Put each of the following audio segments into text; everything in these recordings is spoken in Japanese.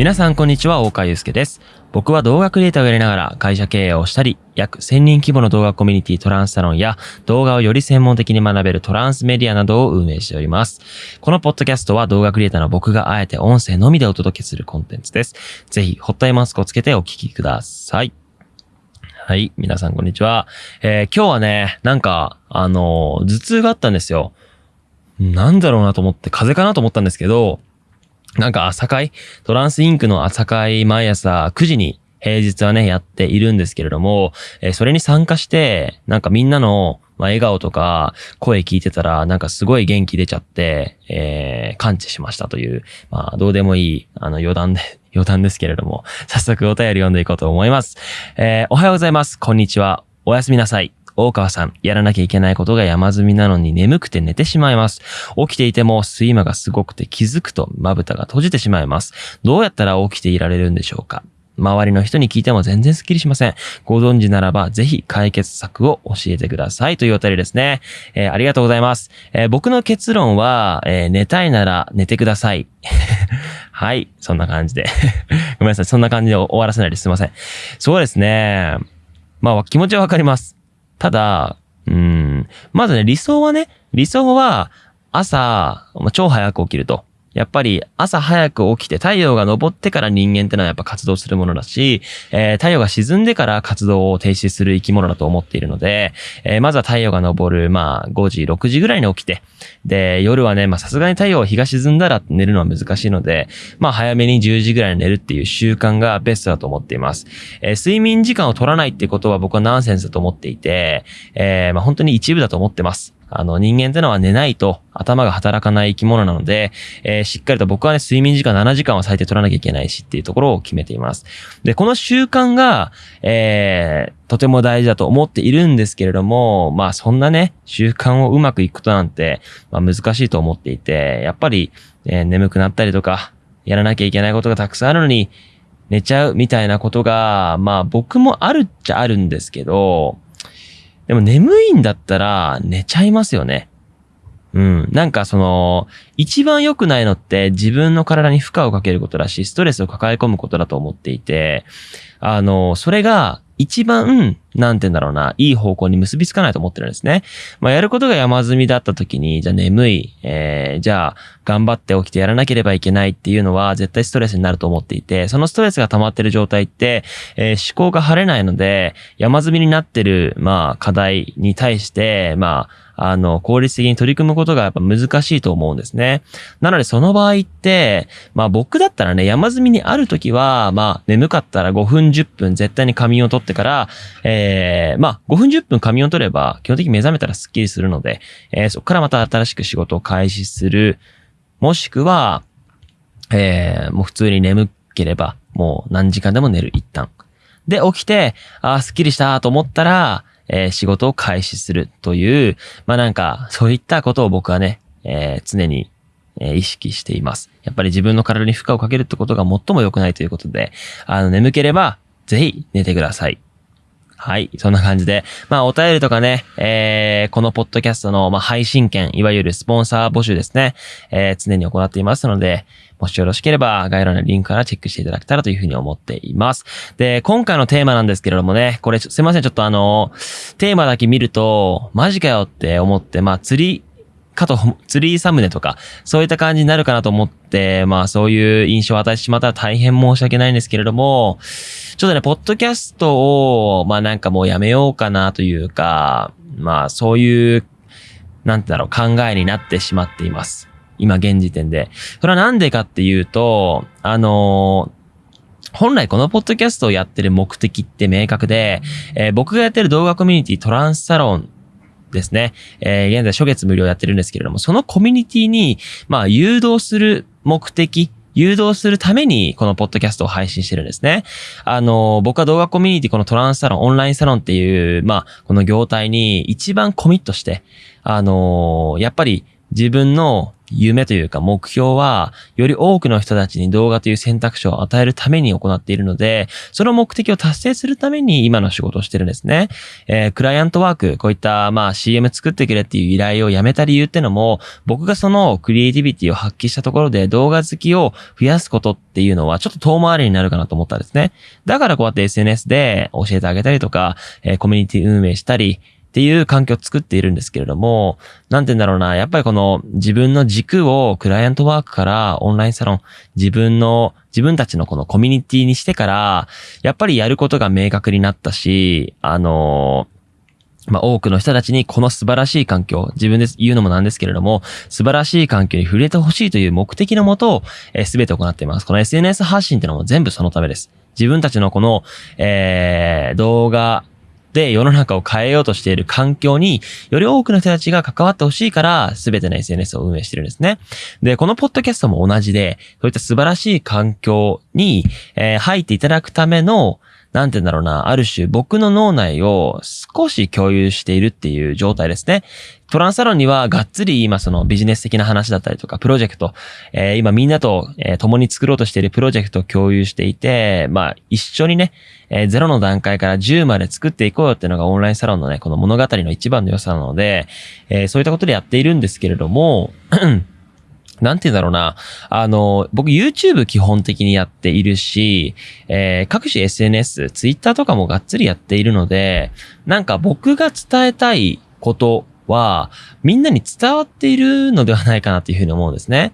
皆さんこんにちは、大川祐介です。僕は動画クリエイターをやりながら会社経営をしたり、約1000人規模の動画コミュニティトランスサロンや動画をより専門的に学べるトランスメディアなどを運営しております。このポッドキャストは動画クリエイターの僕があえて音声のみでお届けするコンテンツです。ぜひ、ホットアイマスクをつけてお聞きください。はい。皆さん、こんにちは。えー今日はね、なんか、あのー頭痛があったんですよ。なんだろうなと思って、風邪かなと思ったんですけど、なんか朝会？トランスインクの朝会毎朝9時に平日はね、やっているんですけれども、えーそれに参加して、なんかみんなの、まあ、笑顔とか声聞いてたら、なんかすごい元気出ちゃって、えー感知しましたという、まあ、どうでもいい、あの、余談で、余談ですけれども、早速お便り読んでいこうと思います。えーおはようございます。こんにちは。おやすみなさい。大川さん、やらなきゃいけないことが山積みなのに眠くて寝てしまいます。起きていても睡魔がすごくて気づくとまぶたが閉じてしまいます。どうやったら起きていられるんでしょうか？周りの人に聞いても全然スッキリしません。ご存知ならばぜひ解決策を教えてくださいというお便りですね。えーありがとうございます。えー僕の結論は、えー寝たいなら寝てください。はい。そんな感じで。ごめんなさい。そんな感じで終わらせないですすいません。そうですね。まあ気持ちはわかります。ただ、うん、まずね、理想はね、理想は朝、超早く起きると。やっぱり朝早く起きて太陽が昇ってから人間ってのはやっぱ活動するものだし、えー太陽が沈んでから活動を停止する生き物だと思っているので、えーまずは太陽が昇る、まあ5時、6時ぐらいに起きて、で、夜はね、まあさすがに太陽日が沈んだら寝るのは難しいので、まあ早めに10時ぐらいに寝るっていう習慣がベストだと思っています。えー睡眠時間を取らないってことは僕はナンセンスだと思っていて、えーまあ本当に一部だと思ってます。あの人間ってのは寝ないと頭が働かない生き物なので、えーしっかりと僕はね、睡眠時間7時間は最低取らなきゃいけないしっていうところを決めています。で、この習慣が、えーとても大事だと思っているんですけれども、まあそんなね、習慣をうまくいくことなんて、まあ難しいと思っていて、やっぱり、えー眠くなったりとか、やらなきゃいけないことがたくさんあるのに、寝ちゃうみたいなことが、まあ僕もあるっちゃあるんですけど、でも眠いんだったら寝ちゃいますよね。うん。なんかその、一番良くないのって自分の体に負荷をかけることだし、ストレスを抱え込むことだと思っていて、あの、それが一番、なんて言うんだろうな、いい方向に結びつかないと思ってるんですね。まあ、やることが山積みだった時に、じゃあ眠い、えー、じゃあ頑張って起きてやらなければいけないっていうのは絶対ストレスになると思っていて、そのストレスが溜まってる状態って、えー思考が晴れないので、山積みになってる、まあ、課題に対して、まあ、あの、効率的に取り組むことがやっぱ難しいと思うんですね。なのでその場合って、まあ僕だったらね、山積みにある時は、まあ眠かったら5分10分絶対に仮眠を取ってから、えー、えまあ5分10分仮眠を取れば、基本的に目覚めたらスッキリするので、えーそこからまた新しく仕事を開始する。もしくは、えー、もう普通に眠ければ、もう何時間でも寝る、一旦。で、起きて、あー、スッキリしたと思ったら、えー仕事を開始するという、まあなんか、そういったことを僕はね、えー常に、え意識しています。やっぱり自分の体に負荷をかけるってことが最も良くないということで、あの、眠ければ、ぜひ寝てください。はい。そんな感じで。まあ、お便りとかね、えー、このポッドキャストの、まあ、配信権、いわゆるスポンサー募集ですね、えー、常に行っていますので、もしよろしければ、概要欄のリンクからチェックしていただけたらというふうに思っています。で、今回のテーマなんですけれどもね、これ、すいません、ちょっとあの、テーマだけ見ると、マジかよって思って、まあ、釣り、かと、釣りサムネとか、そういった感じになるかなと思って、まあそういう印象を与えてしまったら大変申し訳ないんですけれども、ちょっとね、ポッドキャストを、まあなんかもうやめようかなというか、まあそういう、なんてだろう、考えになってしまっています。今現時点で。それはなんでかっていうと、あの本来このポッドキャストをやってる目的って明確で、えー僕がやってる動画コミュニティトランスサロンですね。えー現在初月無料やってるんですけれども、そのコミュニティに、まあ、誘導する目的、誘導するために、このポッドキャストを配信してるんですね。あの、僕は動画コミュニティ、このトランスサロン、オンラインサロンっていう、まあ、この業態に一番コミットして、あの、やっぱり、自分の夢というか目標は、より多くの人たちに動画という選択肢を与えるために行っているので、その目的を達成するために今の仕事をしてるんですね。えー、クライアントワーク、こういったまあ CM 作ってくれっていう依頼をやめた理由ってのも、僕がそのクリエイティビティを発揮したところで動画好きを増やすことっていうのはちょっと遠回りになるかなと思ったんですね。だからこうやって SNS で教えてあげたりとか、えー、コミュニティ運営したり、っていう環境を作っているんですけれども、なんて言うんだろうな、やっぱりこの自分の軸をクライアントワークからオンラインサロン、自分の、自分たちのこのコミュニティにしてから、やっぱりやることが明確になったし、あのまあ、多くの人たちにこの素晴らしい環境、自分で言うのもなんですけれども、素晴らしい環境に触れてほしいという目的のもと、えー、全て行っています。この SNS 発信っていうのも全部そのためです。自分たちのこの、えー、動画、で世の中を変えようとしている環境により多くの人たちが関わってほしいから全ての SNS を運営してるんですね。で、このポッドキャストも同じで、そういった素晴らしい環境に、えー、入っていただくためのなんて言うんだろうな、ある種僕の脳内を少し共有しているっていう状態ですね。トランサロンにはがっつり今そのビジネス的な話だったりとか、プロジェクト、えー、今みんなと、共に作ろうとしているプロジェクトを共有していて、まあ一緒にね、えー、0の段階から10まで作っていこうよっていうのがオンラインサロンのね、この物語の一番の良さなので、えー、そういったことでやっているんですけれども、なんて言うんだろうな。あの、僕 YouTube 基本的にやっているし、えー、各種 SNS、Twitter とかもがっつりやっているので、なんか僕が伝えたいことは、みんなに伝わっているのではないかなっていうふうに思うんですね。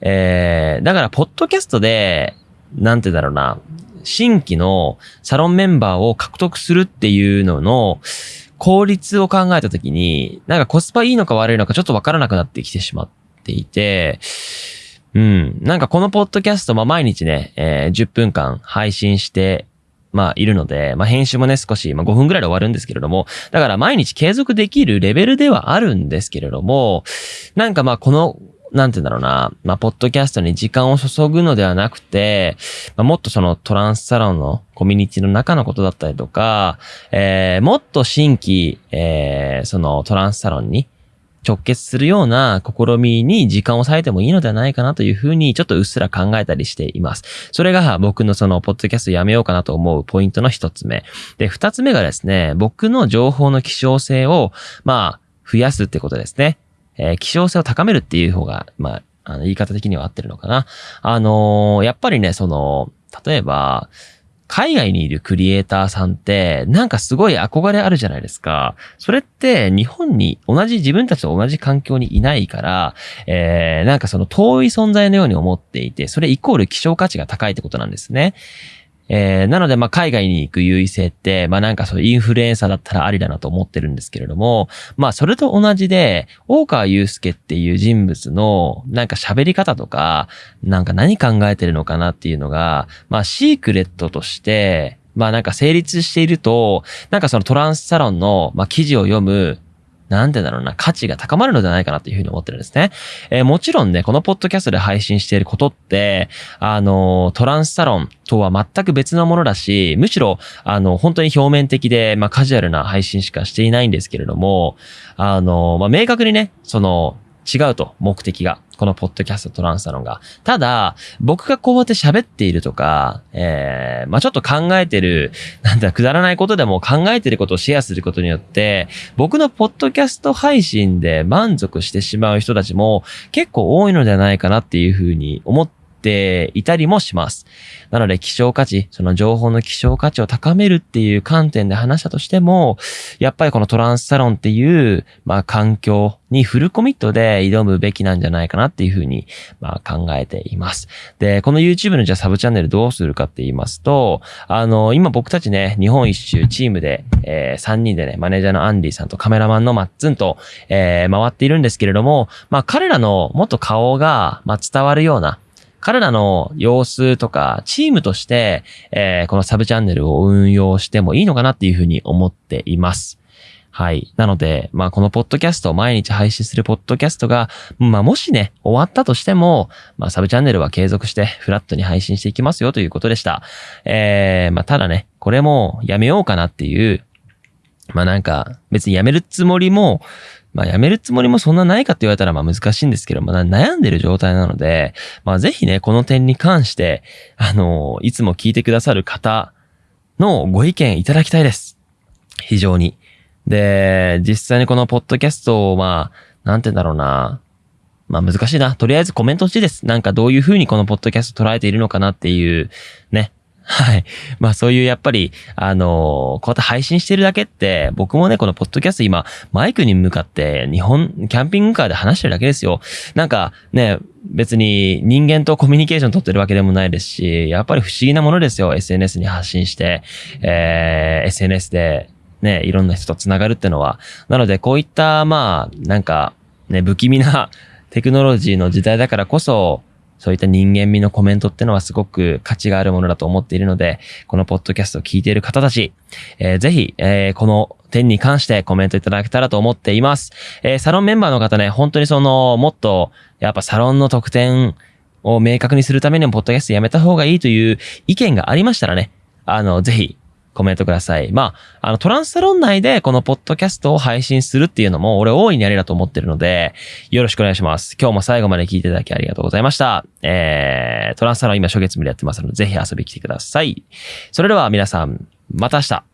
えー、だから、ポッドキャストで、なんてだろうな、新規のサロンメンバーを獲得するっていうのの、効率を考えたときに、なんかコスパいいのか悪いのかちょっとわからなくなってきてしまっていて、うん。なんかこのポッドキャスト、まあ毎日ね、えー、10分間配信してまあ、いるので、まあ、編集もね、少し、まあ、5分ぐらいで終わるんですけれども、だから毎日継続できるレベルではあるんですけれども、なんかまあ、この、なんて言うんだろうな、まあ、ポッドキャストに時間を注ぐのではなくて、まあ、もっとそのトランスサロンのコミュニティの中のことだったりとか、えー、もっと新規、えー、そのトランスサロンに、直結するような試みに時間を割いてもいいのではないかなというふうにちょっとうっすら考えたりしています。それが僕のそのポッドキャストやめようかなと思うポイントの一つ目。で、二つ目がですね、僕の情報の希少性を、まあ、増やすってことですね。えー、希少性を高めるっていう方が、まあ、あの言い方的には合ってるのかな。あのー、やっぱりね、その、例えば、海外にいるクリエイターさんって、なんかすごい憧れあるじゃないですか。それって日本に同じ自分たちと同じ環境にいないから、えー、なんかその遠い存在のように思っていて、それイコール希少価値が高いってことなんですね。えー、なので、まあ、海外に行く優位性って、まあ、なんかそうインフルエンサーだったらありだなと思ってるんですけれども、まあ、それと同じで、大川祐介っていう人物の、なんか喋り方とか、なんか何考えてるのかなっていうのが、まあ、シークレットとして、まあなんか成立していると、なんかそのトランスサロンの、まあ、記事を読む、なんでだろうな、価値が高まるのではないかなというふうに思ってるんですね。えー、もちろんね、このポッドキャストで配信していることって、あの、トランスサロンとは全く別のものだし、むしろ、あの、本当に表面的で、まあ、カジュアルな配信しかしていないんですけれども、あの、まあ、明確にね、その、違うと、目的が。このポッドキャストトランスサロンが。ただ、僕がこうやって喋っているとか、えー、まあちょっと考えてる、なんだ、くだらないことでも考えてることをシェアすることによって、僕のポッドキャスト配信で満足してしまう人たちも結構多いのではないかなっていうふうに思ってていたりもします。なので、希少価値、その情報の希少価値を高めるっていう観点で話したとしても、やっぱりこのトランスサロンっていう、まあ環境にフルコミットで挑むべきなんじゃないかなっていうふうに、まあ考えています。で、この YouTube のじゃあサブチャンネルどうするかって言いますと、あの、今僕たちね、日本一周チームで、えー、3人でね、マネージャーのアンディさんとカメラマンのマッツンと、えー、回っているんですけれども、まあ彼らのもっと顔が、まあ伝わるような、彼らの様子とか、チームとして、えー、このサブチャンネルを運用してもいいのかなっていうふうに思っています。はい。なので、まあ、このポッドキャスト、毎日配信するポッドキャストが、まあ、もしね、終わったとしても、まあ、サブチャンネルは継続して、フラットに配信していきますよということでした。えー、まあ、ただね、これもやめようかなっていう、まあ、なんか、別にやめるつもりも、まあ、辞めるつもりもそんなないかって言われたら、まあ、難しいんですけど、まあ、悩んでる状態なので、まあ、ぜひね、この点に関して、あの、いつも聞いてくださる方のご意見いただきたいです。非常に。で、実際にこのポッドキャストを、まあ、なんて言うんだろうな。まあ難しいな。とりあえずコメントしいです。なんかどういう風にこのポッドキャスト捉えているのかなっていう、ね。はい。まあそういうやっぱり、あのー、こうやって配信してるだけって、僕もね、このポッドキャスト今、マイクに向かって日本、キャンピングカーで話してるだけですよ。なんかね、別に人間とコミュニケーション取ってるわけでもないですし、やっぱり不思議なものですよ。SNS に発信して、えー、SNS でね、いろんな人と繋がるってのは。なので、こういった、まあ、なんか、ね、不気味なテクノロジーの時代だからこそ、そういった人間味のコメントってのはすごく価値があるものだと思っているので、このポッドキャストを聞いている方たち、えー、ぜひ、えー、この点に関してコメントいただけたらと思っています。えー、サロンメンバーの方ね、本当にその、もっと、やっぱサロンの特典を明確にするためにも、ポッドキャストやめた方がいいという意見がありましたらね、あの、ぜひ、コメントください。まあ、あの、トランスサロン内でこのポッドキャストを配信するっていうのも、俺大いにありだと思ってるので、よろしくお願いします。今日も最後まで聞いていただきありがとうございました。えー、トランスサロン今初月無でやってますので、ぜひ遊びに来てください。それでは皆さん、また明日。